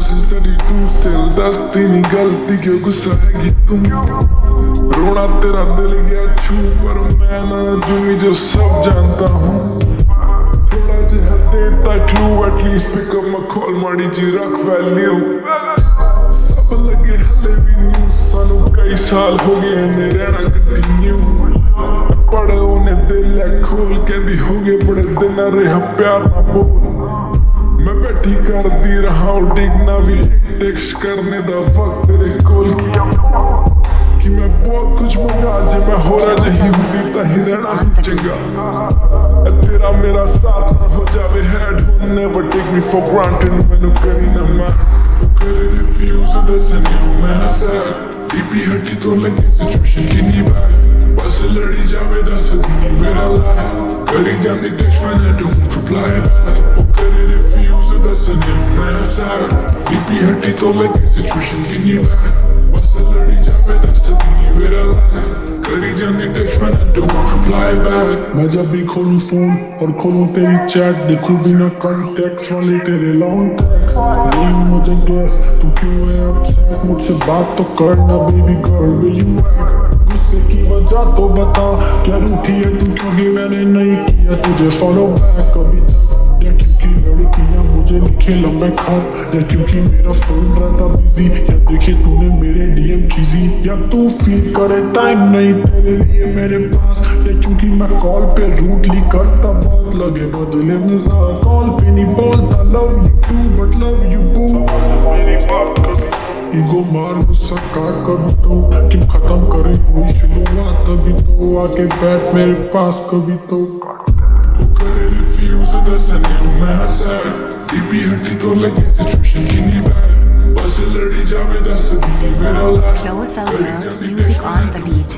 32 still दस्ती नहीं, गलती क्यों? गुस्सा है तुम? रोना तेरा दिल गया छू, पर मैं ना जुमी जो सब जानता हूँ। थोड़ा जहा देता क्लू एटलीस्ट पिकअप मैं खोल माड़ी जी, रख वैल्यू सब लगे हले भी न्यू सानू कई साल हो गए ने रहना कंटिन्यू पड़े उन्हें दिल खोल कहती हो गए बड़े दिन रहा प्यार ना बोल। ही कर दी रहा हूँ डिगना भी टेक्स करने दा वक्त तेरे कोल। कि मैं बहुत कुछ मंगा जे मैं हो रहा जही हुंदी तो ही रहना ही चंगा। तेरा मेरा साथ ना हो जावे हैड हूँ never take me for granted मैनू करी ना मैं रिफ्यूज दसने वो मैं सर डीपी हटी तो लगी सिचुएशन की नहीं बाय बस लड़ी जावे दस दिन मेरा लाय। करी जाती टेक्स्ट मैं डोंट रिप्लाई बैक करी रिफ्यूज दस ने मैं सारा बीपी हटी तो लगी सिचुएशन की नीड बस लड़ी जावे दस दिन मेरा करी जाने टेस्ट में डोंट रिप्लाई बैक मैं जब भी खोलूं फ़ोन और खोलूं तेरी चैट देखूँ बिना कांटेक्ट वाले तेरे लॉन्ग टैक्स नहीं मुझे गैस तू क्यों है अपसेट मुझसे बात तो करना बेबी गर्ल वे यू गुस्से की वजह तो बता, क्या रूठी है तू? क्योंकि मैंने नहीं किया तुझे फॉलो बैक कभी मुझे लिखे लंबे खत या क्योंकि मेरा फ़ोन रहता बिज़ी या देखे तूने मेरे डीएम खींची या तू फील करे टाइम नहीं तेरे लिए मेरे पास। या क्योंकि मैं कॉल पे रूटली करता बहुत लगे बदले मिजाज। कॉल पे नहीं बोलता love you too but love you boo ego मार, गुस्सा काट, कभी तो। क्यों खत्म करे कोई शुरुआत, तभी तो आके बैठ मेरे पास, कभी तो। करे रिफ्यूज दसने नु मैं सर डीपी हड्डी तो लगी सिचुएशन की नी बैड बस लड़ी जावे दस दी मेरा ला Close out music on the beat